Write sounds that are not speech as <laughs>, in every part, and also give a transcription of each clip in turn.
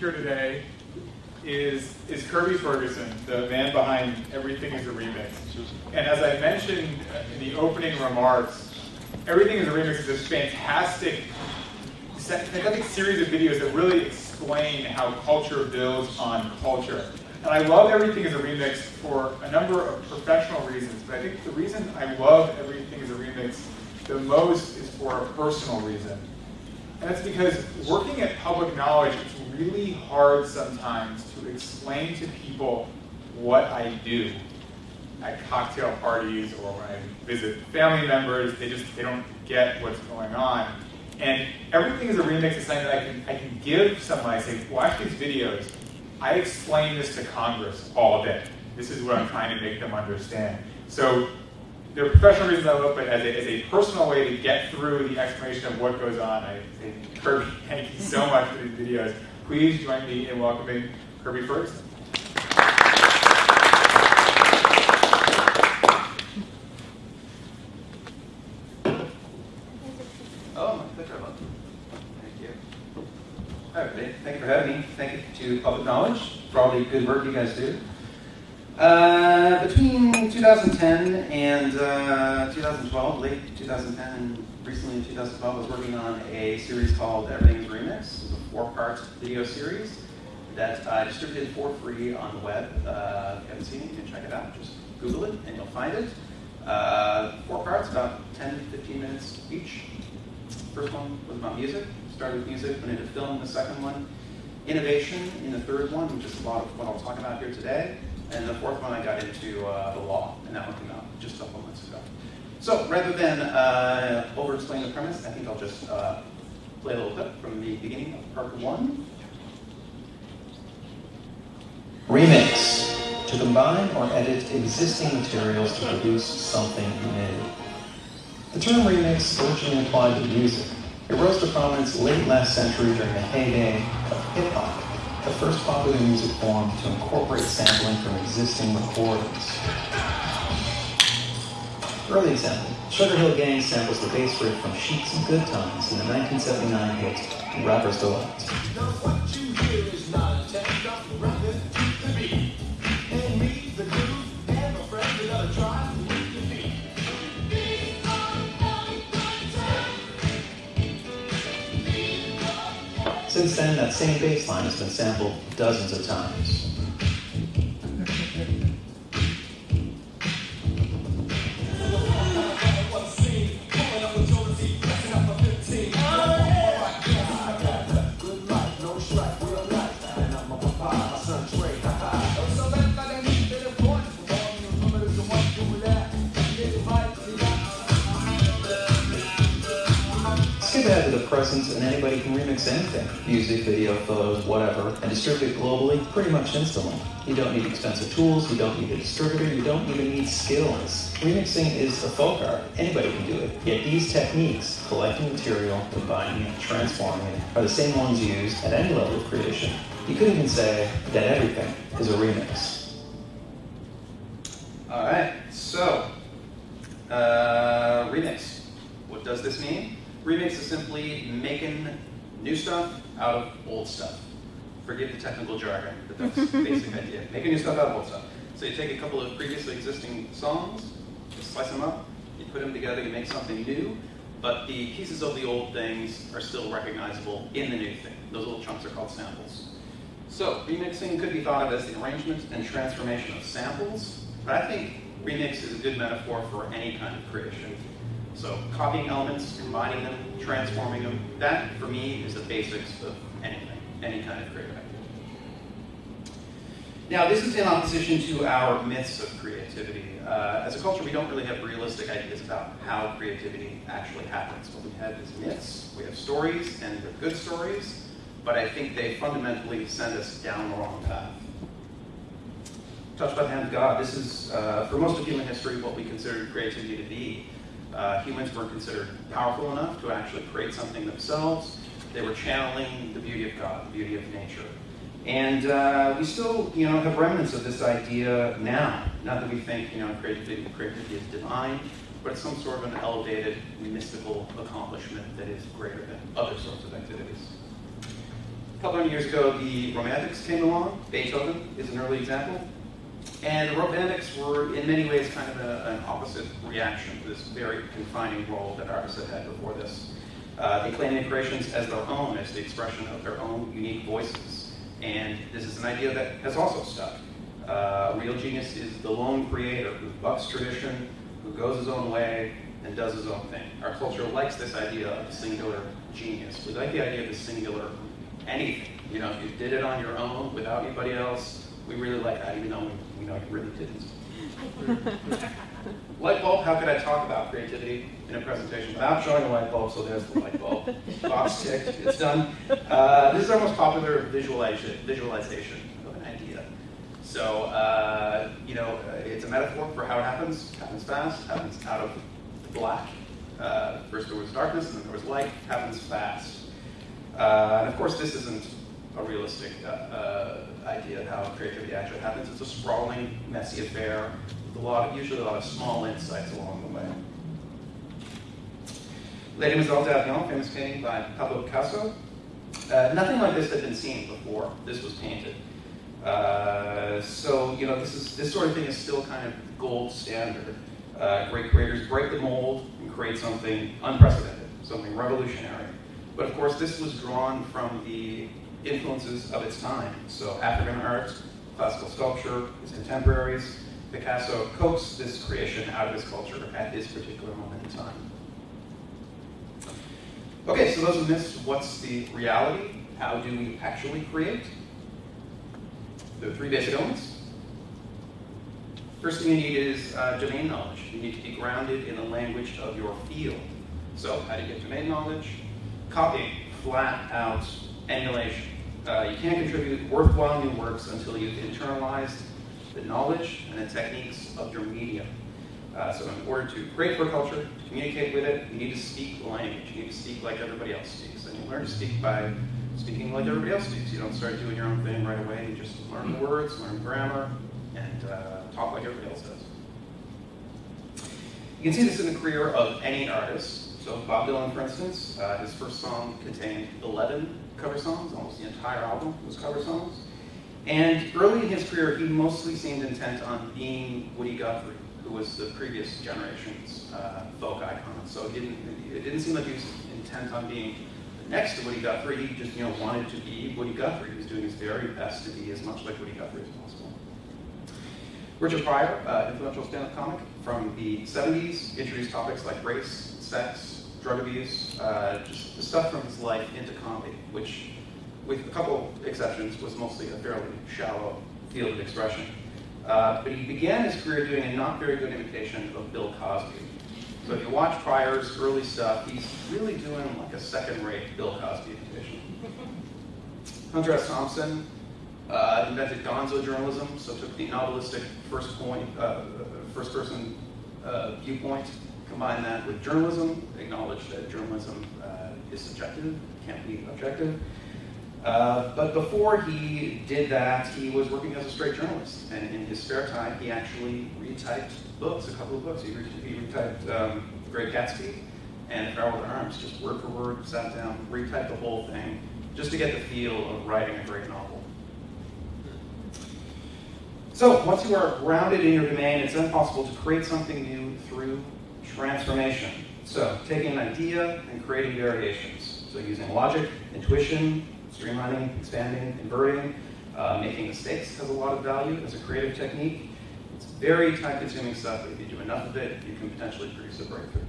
speaker today is, is Kirby Ferguson, the man behind Everything is a Remix. And as I mentioned in the opening remarks, Everything is a Remix is this fantastic, fantastic series of videos that really explain how culture builds on culture. And I love Everything is a Remix for a number of professional reasons, but I think the reason I love Everything is a Remix the most is for a personal reason. And that's because working at public knowledge, it's really hard sometimes to explain to people what I do at cocktail parties or when I visit family members. They just they don't get what's going on. And everything is a remix is something that I can I can give someone. I say, watch these videos. I explain this to Congress all day. This is what I'm trying to make them understand. So there are professional reasons I love, but as a, as a personal way to get through the explanation of what goes on, I <laughs> thank you so much for these videos. Please join me in welcoming Kirby first. Oh. Thank you. Thank you for having me. Thank you to Public Knowledge for all the good work you guys do. Uh, between 2010 and uh, 2012, late 2010 and recently in 2012, I was working on a series called Everything's Remix. Four-part video series that I distributed for free on the web. Uh, if you haven't seen it, you can check it out. Just Google it and you'll find it. Uh, four parts, about 10 to 15 minutes each. First one was about music. Started with music, went into film the second one. Innovation in the third one, which is a lot of what I'll talk about here today. And the fourth one, I got into uh, the law, and that one came out just a couple months ago. So rather than uh, over-explain the premise, I think I'll just uh, play a little clip from the beginning of part one. Remix, to combine or edit existing materials to produce something new. The term remix originally applied to music. It rose to prominence late last century during the heyday of hip-hop the first popular music form to incorporate sampling from existing recordings. Early example, Sugar Hill Gang samples the bass riff from Chic's and Good Times in the 1979 hit Rapper's Delight. Since then, that same bass line has been sampled dozens of times. Anybody can remix anything. Music, video, photos, whatever, and distribute it globally pretty much instantly. You don't need expensive tools, you don't need a distributor, you don't even need skills. Remixing is a folk art. Anybody can do it. Yet these techniques, collecting material, combining it, transforming it, are the same ones used at any level of creation. You could even say that everything is a remix. All right, so, uh, remix. What does this mean? Remix is simply making new stuff out of old stuff. Forgive the technical jargon, but that's the <laughs> basic idea. Making new stuff out of old stuff. So you take a couple of previously existing songs, you slice them up, you put them together, you make something new, but the pieces of the old things are still recognizable in the new thing. Those little chunks are called samples. So remixing could be thought of as the arrangement and transformation of samples, but I think remix is a good metaphor for any kind of creation. So copying elements, combining them, transforming them, that for me is the basics of anything, any kind of creative activity. Now this is in opposition to our myths of creativity. Uh, as a culture, we don't really have realistic ideas about how creativity actually happens. What we have is myths, we have stories, and they're good stories, but I think they fundamentally send us down the wrong path. Touched by the hand of God, this is, uh, for most of human history, what we consider creativity to be uh, humans weren't considered powerful enough to actually create something themselves. They were channeling the beauty of God, the beauty of nature. And uh, we still, you know, have remnants of this idea now. Not that we think, you know, creativity, creativity is divine, but it's some sort of an elevated, mystical accomplishment that is greater than other sorts of activities. A couple hundred years ago, the Romantics came along. Beethoven is an early example. And the were, in many ways, kind of a, an opposite reaction to this very confining role that artists had had before this. Uh, they claim their creations as their own, as the expression of their own unique voices. And this is an idea that has also stuck. Uh, real genius is the lone creator who bucks tradition, who goes his own way, and does his own thing. Our culture likes this idea of singular genius. We like the idea of the singular anything. You know, if you did it on your own without anybody else, we really like that, even though we, we know you really didn't. <laughs> light bulb, how could I talk about creativity in a presentation without showing a light bulb? So there's the light bulb. Box ticked, it's done. Uh, this is our most popular visualization, visualization of an idea. So, uh, you know, it's a metaphor for how it happens. It happens fast, happens out of black. Uh, first there was darkness, and then there was light, happens fast. Uh, and of course, this isn't a realistic uh, uh, idea of how creativity actually happens. It's a sprawling, messy affair with a lot, of, usually a lot of small insights along the way. Les Demoiselles d'Avignon, famous painting by Pablo Picasso. Uh, nothing like this had been seen before this was painted. Uh, so, you know, this, is, this sort of thing is still kind of gold standard. Uh, great creators break the mold and create something unprecedented, something revolutionary. But of course, this was drawn from the influences of its time. So African art, classical sculpture, his contemporaries, Picasso coaxed this creation out of his culture at this particular moment in time. Okay, so those who missed what's the reality? How do we actually create? There are three basic elements. First thing you need is uh, domain knowledge. You need to be grounded in the language of your field. So how do you get domain knowledge? Copying, flat out emulation. Uh, you can't contribute worthwhile new works until you've internalized the knowledge and the techniques of your medium. Uh, so in order to create for culture, to communicate with it, you need to speak the language. You need to speak like everybody else speaks. And you learn to speak by speaking like everybody else speaks. You don't start doing your own thing right away. You just learn the words, learn grammar, and uh, talk like everybody else does. You can see this in the career of any artist. So Bob Dylan, for instance, uh, his first song contained 11 cover songs. Almost the entire album was cover songs. And early in his career, he mostly seemed intent on being Woody Guthrie, who was the previous generation's uh, folk icon. So it didn't, it didn't seem like he was intent on being the next to Woody Guthrie. He just you know wanted to be Woody Guthrie. He was doing his very best to be as much like Woody Guthrie as possible. Richard Pryor, uh, influential stand-up comic from the 70s, introduced topics like race, sex, drug abuse, uh, just the stuff from his life into comedy, which with a couple exceptions, was mostly a fairly shallow field of expression. Uh, but he began his career doing a not very good imitation of Bill Cosby. So if you watch Pryor's early stuff, he's really doing like a second-rate Bill Cosby imitation. <laughs> Hunter S. Thompson uh, invented gonzo journalism, so took the novelistic first point, uh, first person uh, viewpoint, combined that with journalism, acknowledge that journalism uh, is subjective, can't be objective, uh, but before he did that, he was working as a straight journalist. And in his spare time, he actually retyped books, a couple of books. He, re he retyped um, Great Gatsby and Farewell to Arms, just word for word, sat down, retyped the whole thing, just to get the feel of writing a great novel. So once you are grounded in your domain, it's then possible to create something new through transformation. So taking an idea and creating variations. So using logic, intuition, streamlining, expanding, inverting, uh, making mistakes has a lot of value as a creative technique. It's very time-consuming stuff, but if you do enough of it, you can potentially produce a breakthrough.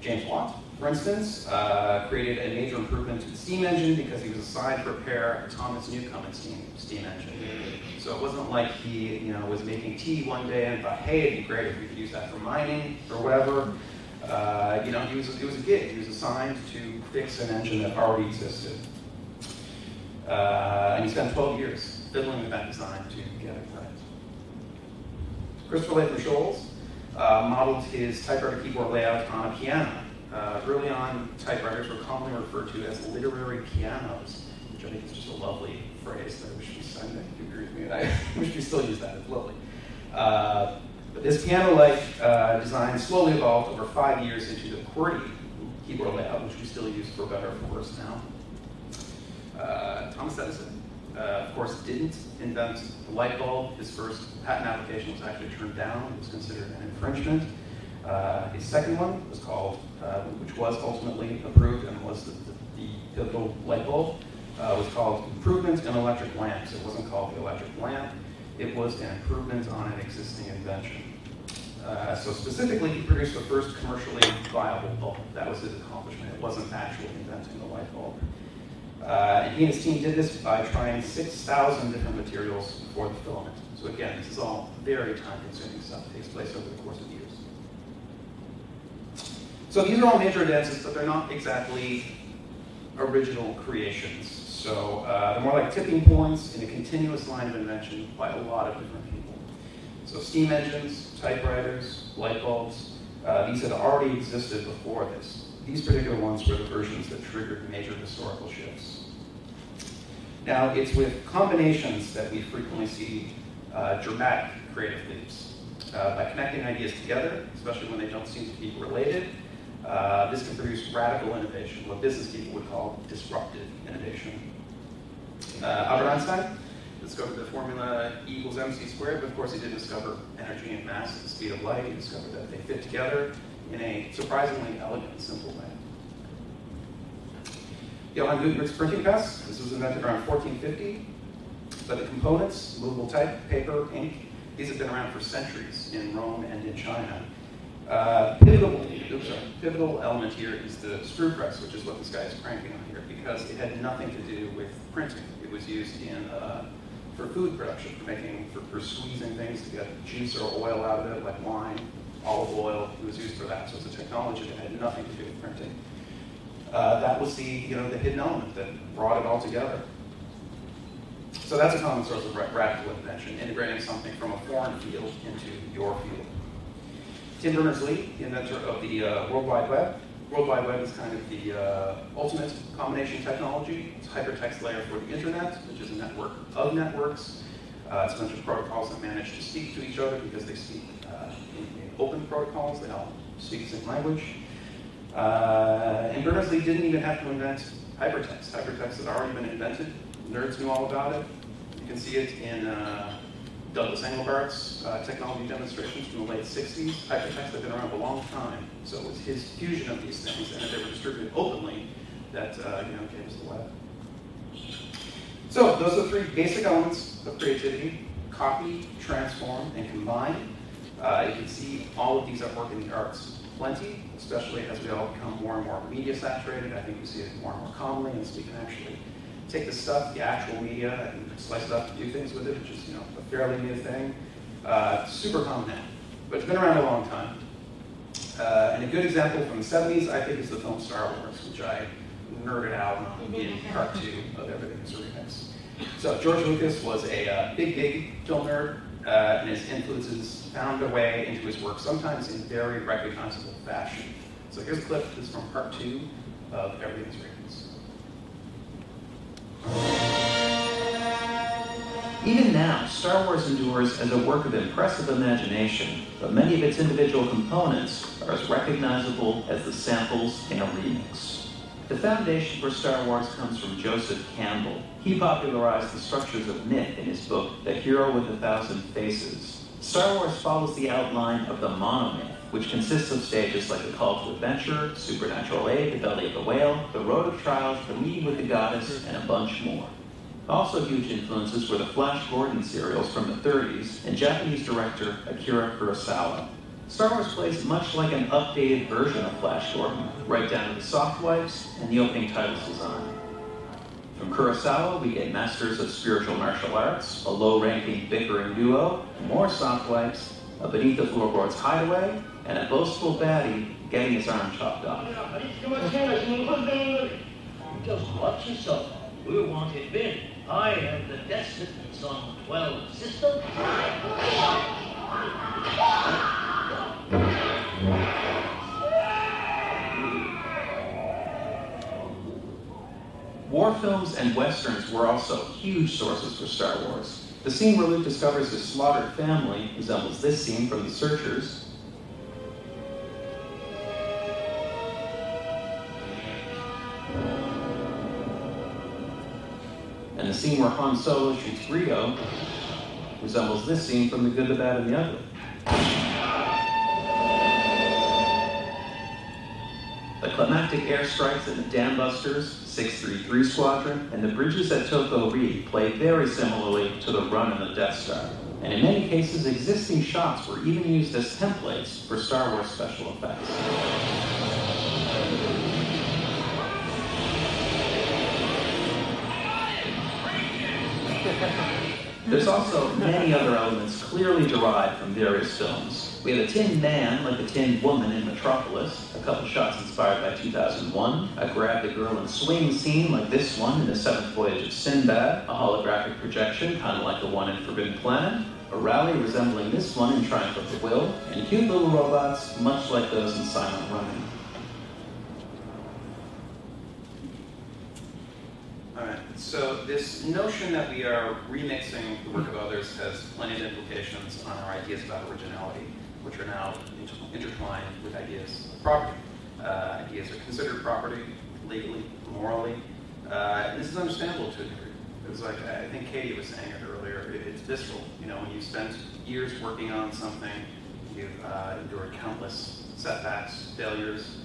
James Watt, for instance, uh, created a major improvement to the steam engine because he was assigned to repair Thomas Newcomen steam, steam engine. So it wasn't like he you know, was making tea one day and thought, hey, it'd be great if we could use that for mining or whatever. Uh, you know, he was, it was a gig. He was assigned to fix an engine that already existed. Uh, and he spent 12 years fiddling with that design to get it right. Christopher Latham Scholes uh, modeled his typewriter keyboard layout on a piano. Uh, early on, typewriters were commonly referred to as literary pianos, which I think is just a lovely phrase that I wish we, I think you agree with me, and I <laughs> wish we still use that, it's lovely. Uh, but this piano-like uh, design slowly evolved over five years into the QWERTY keyboard layout, which we still use for better or for worse now. Uh, Thomas Edison, uh, of course, didn't invent the light bulb. His first patent application was actually turned down. It was considered an infringement. Uh, second one was called, uh, which was ultimately approved and was the, the, the pivotal light bulb, uh, was called Improvements in Electric Lamps. It wasn't called the electric lamp. It was an improvement on an existing invention. Uh, so specifically, he produced the first commercially viable bulb. That was his accomplishment. It wasn't actually inventing the light bulb. Uh, he and his team did this by trying 6,000 different materials for the filament. So again, this is all very time-consuming stuff. It takes place over the course of years. So these are all major advances, but they're not exactly original creations. So uh, they're more like tipping points in a continuous line of invention by a lot of different people. So steam engines, typewriters, light bulbs, uh, these had already existed before this. These particular ones were the versions that triggered major historical shifts. Now, it's with combinations that we frequently see uh, dramatic creative leaps. Uh, by connecting ideas together, especially when they don't seem to be related, uh, this can produce radical innovation, what business people would call disruptive innovation. Uh, Albert Einstein discovered the formula E equals mc squared, but of course he didn't discover energy and mass at the speed of light. He discovered that they fit together in a surprisingly elegant simple way. Johann Gutenberg's printing press, this was invented around 1450, but the components, movable type, paper, ink, these have been around for centuries in Rome and in China. Uh, pivotal, oops, sorry, pivotal element here is the screw press, which is what this guy is cranking on here, because it had nothing to do with printing. It was used in uh, for food production, for making, for, for squeezing things to get juice or oil out of it, like wine, olive oil. It was used for that. So it's a technology that had nothing to do with printing. Uh, that was the, you know, the hidden element that brought it all together. So that's a common source of radical invention, integrating something from a foreign field into your field. Tim Berners-Lee, the inventor of the uh, World Wide Web. World Wide Web is kind of the uh, ultimate combination technology. It's a hypertext layer for the internet, which is a network of networks. Uh, it's a bunch of protocols that manage to speak to each other because they speak uh, in, in, open protocols. They all speak the same language. Uh, and Berners-Lee didn't even have to invent hypertext. Hypertext had already been invented. Nerds knew all about it. You can see it in uh, Douglas Engelbart's uh, technology demonstrations from the late 60s. Hypertext had been around a long time, so it was his fusion of these things, and that they were distributed openly that uh, you know gave us the web. So those are the three basic elements of creativity: copy, transform, and combine. Uh, you can see all of these at work in the arts plenty, especially as we all become more and more media saturated. I think we see it more and more commonly, and so we can actually take the stuff, the actual media, and slice it up do things with it, which is you know a fairly new thing. Uh, super common now, but it's been around a long time. Uh, and a good example from the 70s, I think, is the film Star Wars, which I nerded out on in part two of Everything is a Remix. So George Lucas was a uh, big, big film nerd, uh, and his influences found their way into his work, sometimes in very recognizable fashion. So here's a clip. This is from part two of Everything is Remix. Even now, Star Wars endures as a work of impressive imagination, but many of its individual components are as recognizable as the samples in a remix. The foundation for Star Wars comes from Joseph Campbell. He popularized the structures of myth in his book, The Hero with a Thousand Faces. Star Wars follows the outline of the monomyth, which consists of stages like the Call to Adventure, Supernatural Aid, The Belly of the Whale, The Road of Trials, The Meeting with the Goddess, and a bunch more. Also huge influences were the Flash Gordon serials from the 30s and Japanese director Akira Kurosawa. Star Wars plays much like an updated version of Flash Gordon, right down to the soft wipes and the opening titles design. From Kurosawa, we get Masters of Spiritual Martial Arts, a low-ranking bickering duo, more soft wipes, a Beneath the Floorboards hideaway, and a boastful baddie getting his arm chopped off. Just watch yourself. We're wanted men. I am the descendants on 12 system. War films and westerns were also huge sources for Star Wars. The scene where Luke discovers his slaughtered family resembles this scene from The Searchers, scene where Han Solo shoots Greedo resembles this scene from The Good, the Bad, and the Ugly. The climactic airstrikes at the Dambusters, 633 Squadron, and the bridges at Toko Ri play very similarly to the run in the Death Star. And in many cases, existing shots were even used as templates for Star Wars special effects. There's also many other elements clearly derived from various films. We have a tin man like a tin woman in Metropolis, a couple shots inspired by 2001, a grab the girl and swing scene like this one in The Seventh Voyage of Sinbad, a holographic projection kind of like the one in Forbidden Planet, a rally resembling this one in Triumph of the Will, and cute little robots much like those in Silent Running. All right, so this notion that we are remixing the work of others has plenty of implications on our ideas about originality, which are now inter- intertwined with ideas of property. Uh, ideas are considered property legally, morally. Uh, this is understandable to a degree. It was like, I think Katie was saying it earlier, it- it's visceral. You know, when you spent years working on something, you've uh, endured countless setbacks, failures,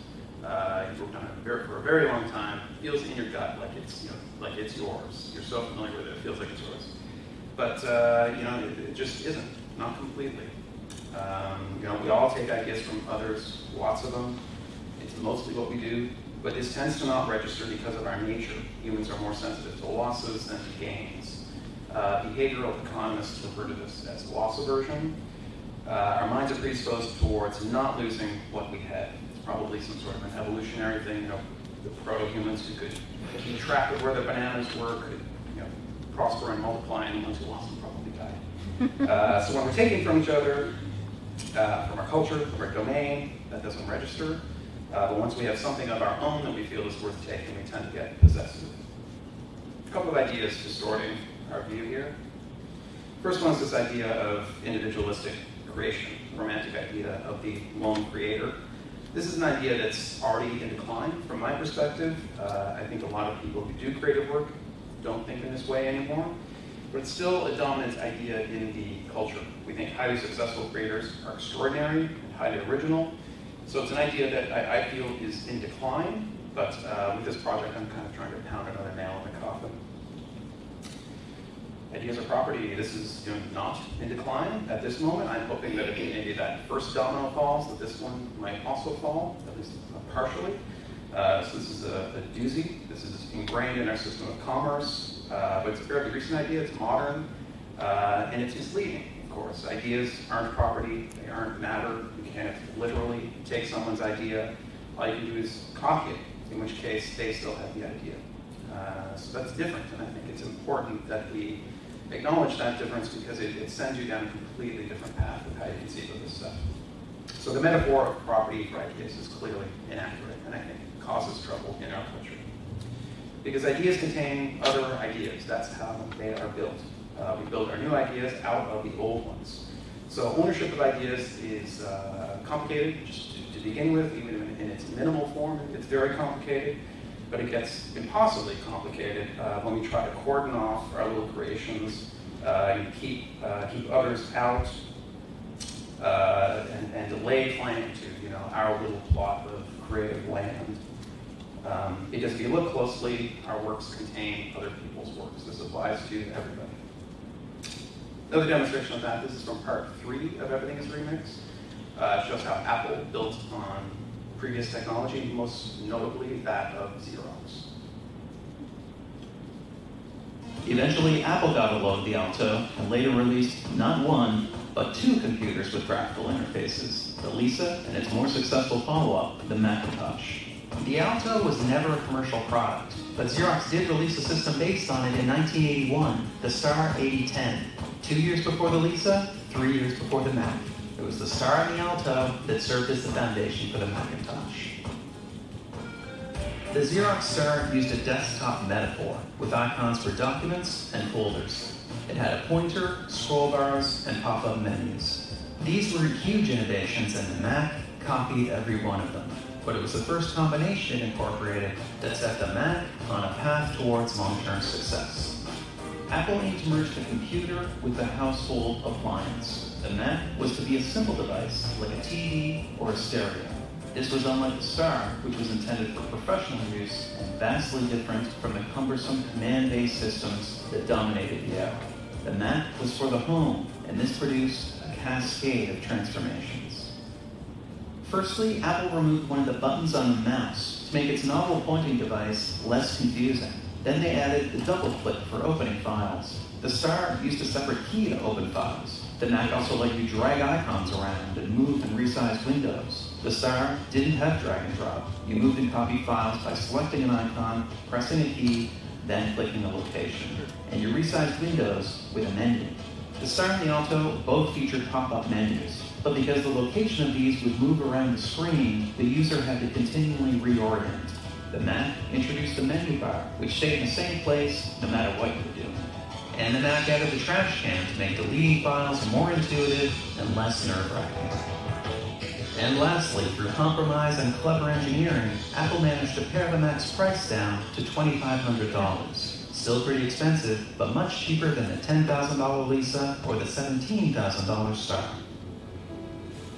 uh, you've worked on it for a very long time. It feels in your gut like it's you know like it's yours. You're so familiar with it, it feels like it's yours. But uh, you know, it, it just isn't. Not completely. Um, you know, we all take ideas from others, lots of them. It's mostly what we do, but this tends to not register because of our nature. Humans are more sensitive to losses than to gains. Uh, behavioral economists refer to this as loss aversion. Uh, our minds are predisposed towards not losing what we had probably some sort of an evolutionary thing. You know, the proto-humans who could keep track of where their bananas were could, you know, prosper and multiply, and the ones who lost them probably died. <laughs> uh, so when we're taking from each other, uh, from our culture, from our domain, that doesn't register. Uh, but once we have something of our own that we feel is worth taking, we tend to get possessive. A couple of ideas distorting our view here. First one is this idea of individualistic creation, romantic idea of the lone creator. This is an idea that's already in decline from my perspective. Uh, I think a lot of people who do creative work don't think in this way anymore, but it's still a dominant idea in the culture. We think highly successful creators are extraordinary and highly original. So it's an idea that I, I feel is in decline, but uh, with this project I'm kind of trying to pound another nail in the coffin. Ideas are property. This is you know, not in decline at this moment. I'm hoping that if maybe that first domino falls, that this one might also fall, at least partially. Uh, so this is a, a, doozy. This is ingrained in our system of commerce, uh, but it's a fairly recent idea. It's modern, uh, and it's misleading, of course. Ideas aren't property. They aren't matter. You can't literally take someone's idea. All you can do is copy it, in which case they still have the idea. Uh, so that's different, and I think it's important that we acknowledge that difference because it, it, sends you down a completely different path of how you conceive of this stuff. So the metaphor of property for ideas is clearly inaccurate, and I think causes trouble in our culture. Because ideas contain other ideas. That's how they are built. Uh, we build our new ideas out of the old ones. So ownership of ideas is uh, complicated, just to, to, begin with, even in, in, its minimal form, it's very complicated but it gets impossibly complicated uh, when we try to cordon off our little creations, uh, keep, uh, keep others out, uh, and, and, delay claim to you know, our little plot of creative land. Um, because if you look closely, our works contain other people's works. This applies to everybody. Another demonstration of that, this is from part three of Everything is Remixed. Uh, shows how Apple built on previous technology, most notably that of Xerox. Eventually, Apple got a load of the Alto and later released not one, but two computers with graphical interfaces, the Lisa and its more successful follow-up, the Macintosh. The Alto was never a commercial product, but Xerox did release a system based on it in 1981, the Star 8010, two years before the Lisa, three years before the Mac. It was the Star and the Alto that served as the foundation for the Macintosh. The Xerox Star used a desktop metaphor with icons for documents and folders. It had a pointer, scroll bars, and pop-up menus. These were huge innovations and the Mac copied every one of them. But it was the first combination incorporated that set the Mac on a path towards long-term success. Apple aimed to merge the computer with the household appliance. The Mac was to be a simple device, like a TV or a stereo. This was unlike the Star, which was intended for professional use and vastly different from the cumbersome command-based systems that dominated the era. The Mac was for the home, and this produced a cascade of transformations. Firstly, Apple removed one of the buttons on the mouse to make its novel pointing device less confusing. Then they added the double click for opening files. The Star used a separate key to open files. The Mac also let you drag icons around and move and resize windows. The Star didn't have drag and drop. You moved and copied files by selecting an icon, pressing a key, then clicking a location. And you resized windows with a menu. The Star and the Alto both featured pop-up menus, but because the location of these would move around the screen, the user had to continually reorient. The Mac introduced the menu bar, which stayed in the same place no matter what you were doing. And the Mac added the trash can to make deleting files more intuitive and less nerve-wracking. And lastly, through compromise and clever engineering, Apple managed to pare the Mac's price down to $2,500. Still pretty expensive, but much cheaper than the $10,000 Lisa or the $17,000 Star.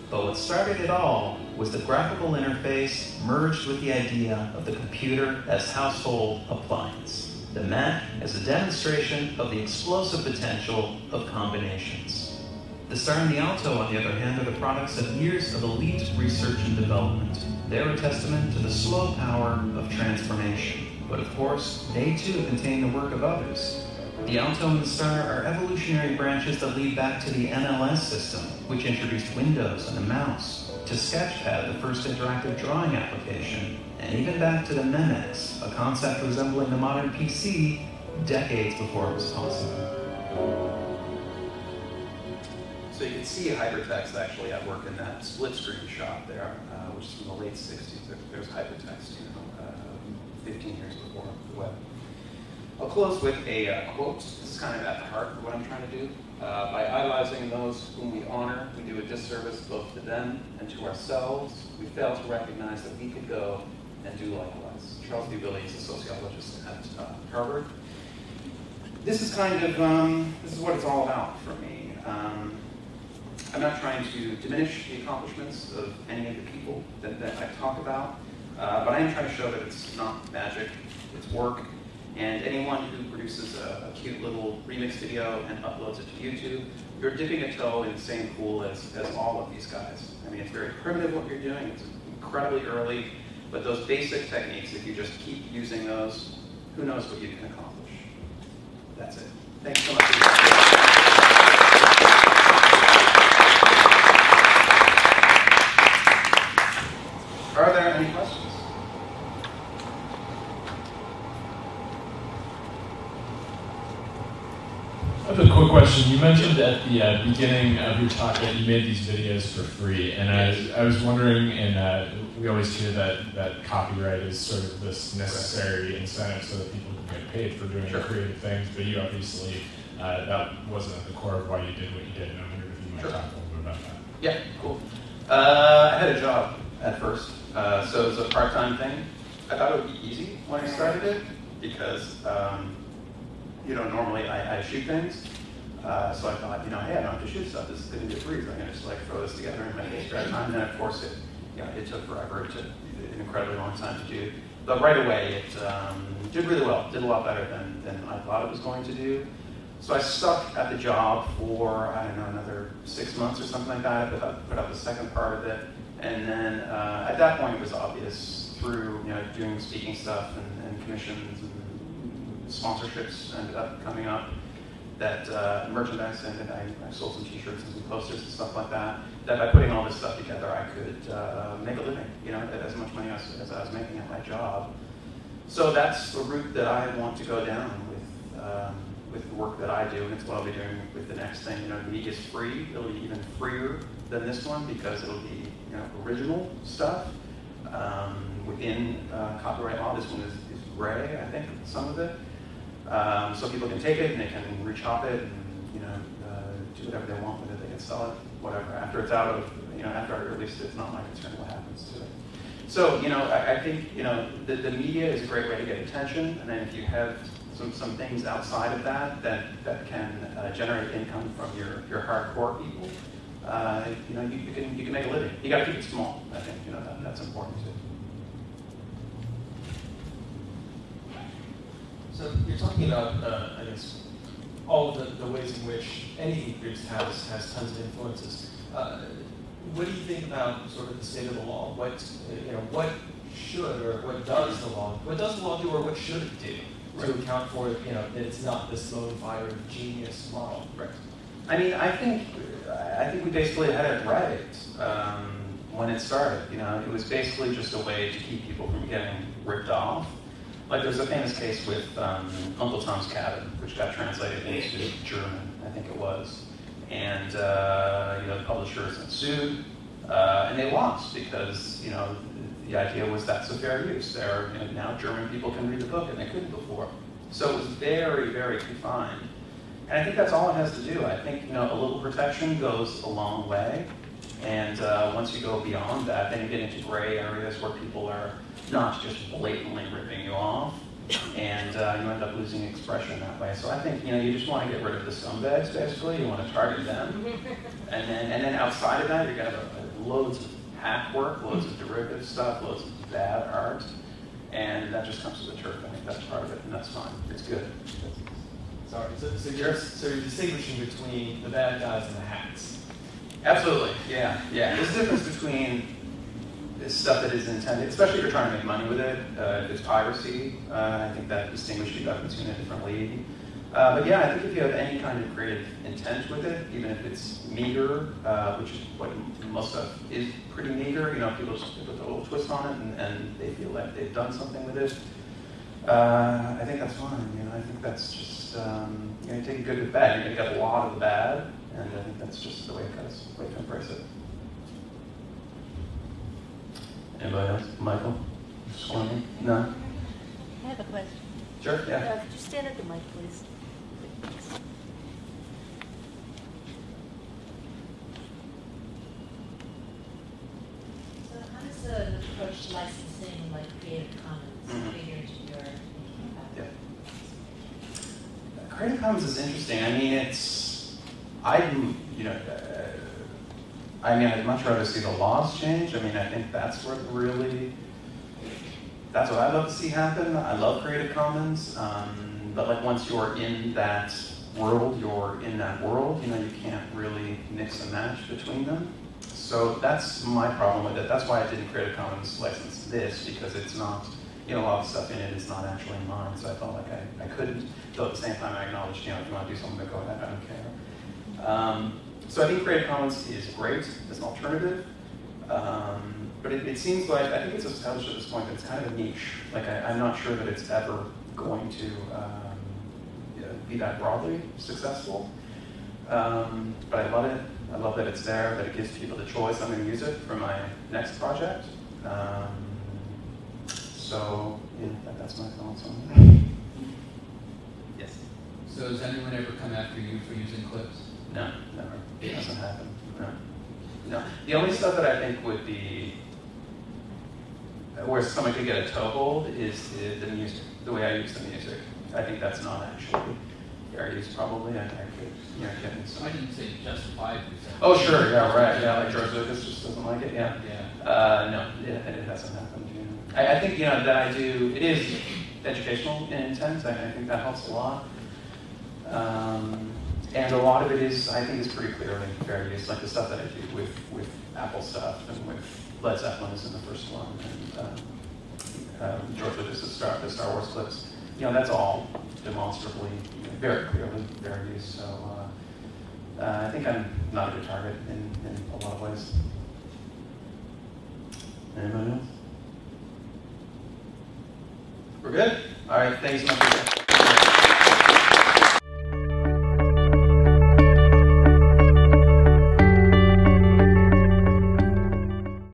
But what started it all was the graphical interface merged with the idea of the computer as household appliance. The Mac as a demonstration of the explosive potential of combinations. The Star and the Alto, on the other hand, are the products of years of elite research and development. They're a testament to the slow power of transformation. But of course, they too contain the work of others. The Alto and the Star are evolutionary branches that lead back to the NLS system, which introduced Windows and a mouse, to Sketchpad, the first interactive drawing application, and even back to the Memex, a concept resembling the modern PC decades before it was possible. So you can see hypertext actually at work in that split screen shot there, uh, which is from the late 60s. There, there's hypertext, you know, uh, 15 years before the web. Close with a uh, quote. This is kind of at the heart of what I'm trying to do. Uh, by idolizing those whom we honor, we do a disservice both to them and to ourselves. We fail to recognize that we could go and do likewise. Charles V. Willie is a sociologist at uh, Harvard. This is kind of, um, this is what it's all about for me. Um, I'm not trying to diminish the accomplishments of any of the people that, that I talk about, uh, but I am trying to show that it's not magic, it's work, and anyone who produces a, a, cute little remix video and uploads it to YouTube, you're dipping a toe in the same pool as, as all of these guys. I mean, it's very primitive what you're doing, it's incredibly early, but those basic techniques, if you just keep using those, who knows what you can accomplish. That's it. Thanks so much. Are there any questions? I have a quick question. You mentioned at the uh, beginning of your talk that you made these videos for free, and I, I was wondering, and uh, we always hear that, that copyright is sort of this necessary incentive so that people can get paid for doing Sure. creative things, but you obviously, uh, that wasn't at the core of why you did what you did, and I wondered if you might Sure. talk a little bit about that. Yeah, cool. Uh, I had a job at first, uh, so it was a part-time thing. I thought it would be easy when I started it because, um, you know, normally I, I shoot things. Uh, so I thought, you know, hey, I don't have to shoot stuff. This is going to be. I'm going to just like throw this together in my spare time. And then, of course, it, you know, it took forever. It took an incredibly long time to do. But right away, it um, did really well. Did a lot better than, than I thought it was going to do. So I stuck at the job for, I don't know, another six months or something like that. I put up, put up the second part of it. And then uh, at that point, it was obvious through you know, doing speaking stuff and, and commissions and sponsorships ended up coming up that uh, merchandise and, I, I sold some t-shirts and some posters and stuff like that, that by putting all this stuff together, I could uh, make a living, you know, as much money as, as I was making at my job. So that's the route that I want to go down with, um, with the work that I do, and it's what I'll be doing with the next thing. You know, the media is free. It'll be even freer than this one because it'll be, you know, original stuff um, within uh, copyright law. This one is, is gray, I think, some of it. Um, so people can take it and they can rechop it and, you know, uh, do whatever they want with it. They can sell it, whatever. After it's out of, you know, after I release it, it's not my concern what happens to it. So, you know, I, I think, you know, the, the media is a great way to get attention, and then if you have some, some things outside of that that, that can uh, generate income from your, your hardcore people, uh, you know, you, you can you can make a living. You got to keep it small. I think you know that, that's important too. So you're talking about, uh, I guess, all the, the ways in which any produced has, has tons of influences. Uh, what do you think about sort of the state of the law? What, you know, what should or what does the law, what does the law do or what should it do to account for, you know, that it's not this lone fire genius model? Right. I mean, I think I think we basically had it right um, when it started. You know, it was basically just a way to keep people from getting ripped off. Like there's a famous case with um, Uncle Tom's Cabin, which got translated into German, I think it was, and uh, you know the publishers sued, uh, and they lost because you know the idea was that's a fair use. There, you know, now German people can read the book, and they couldn't before. So it was very, very confined. And I think that's all it has to do. I think you know a little protection goes a long way, and uh, once you go beyond that, then you get into gray areas where people are not just blatantly ripping you off, and uh, you end up losing expression that way. So I think you know you just want to get rid of the scumbags. Basically, you want to target them, <laughs> and then and then outside of that, you're gonna have loads of hack work, loads of derivative stuff, loads of bad art, and that just comes to the turf. I think that's part of it, and that's fine. It's good. Sorry, so, so you're, so you're distinguishing between the bad guys and the hacks. Absolutely, yeah, yeah. There's a difference between this stuff that is intended, especially if you're trying to make money with it. Uh, it's piracy, uh, I think that distinguishes you you in a different league. Uh, but yeah, I think if you have any kind of creative intent with it, even if it's meager, uh, which is what most stuff is pretty meager, you know, people just put a little twist on it and, and they feel like they've done something with it. Uh, I think that's fine. You know, I think that's just um, you know, take good with bad. You're gonna get a lot of the bad, and I think that's just the way it goes. The way to embrace it. Anybody else? Michael? Squirmy? No? I have a question. Sure. Yeah. Uh, Could you stand at the mic, please? So how does the approach to licensing like Creative Commons Mhm. figure into your thinking about Yeah. Creative Commons is interesting. I mean, it's I'm you know. Uh, I mean, I'd much rather see the laws change. I mean, I think that's what really. That's what I'd love to see happen. I love Creative Commons, um, but like once you're in that world, you're in that world. You know, you can't really mix and match between them. So that's my problem with it. That's why I didn't Creative Commons license this because it's not. You know, a lot of stuff in it is not actually mine, so I felt like I, I couldn't. Though at the same time, I acknowledged, you know, if you want to do something, go ahead. I don't care. Um, so I think Creative Commons is great as an alternative, um, but it, it seems like I think it's established at this point that it's kind of a niche. Like I, I'm not sure that it's ever going to um, be that broadly successful. Um, but I love it. I love that it's there. That it gives people the choice. I'm going to use it for my next project. Um, so yeah, that, that's my thoughts on it. Yes. So has anyone ever come after you for using clips? No, never. It doesn't happen. No. No. The only stuff that I think would be where someone could get a toehold is the, the music, the way I use the music. I think that's not actually fair use, probably. I, I could, you know, get in I didn't say justifiably. Oh, sure, yeah, right, yeah, like George Lucas just doesn't like it, yeah. Yeah. Uh, no, it, it hasn't happened. Yeah. I, I think you know that I do. It is educational in intent. I, I think that helps a lot. Um, and a lot of it is, I think, is pretty clearly fair use, like the stuff that I do with with Apple stuff and with Led Zeppelin is in the first one, and um, um, George Lucas's Star, the Star Wars clips. You know, that's all demonstrably, very clearly fair use. So uh, uh, I think I'm not a good target in, in a lot of ways. Anybody else? We're good? All right, thanks so much.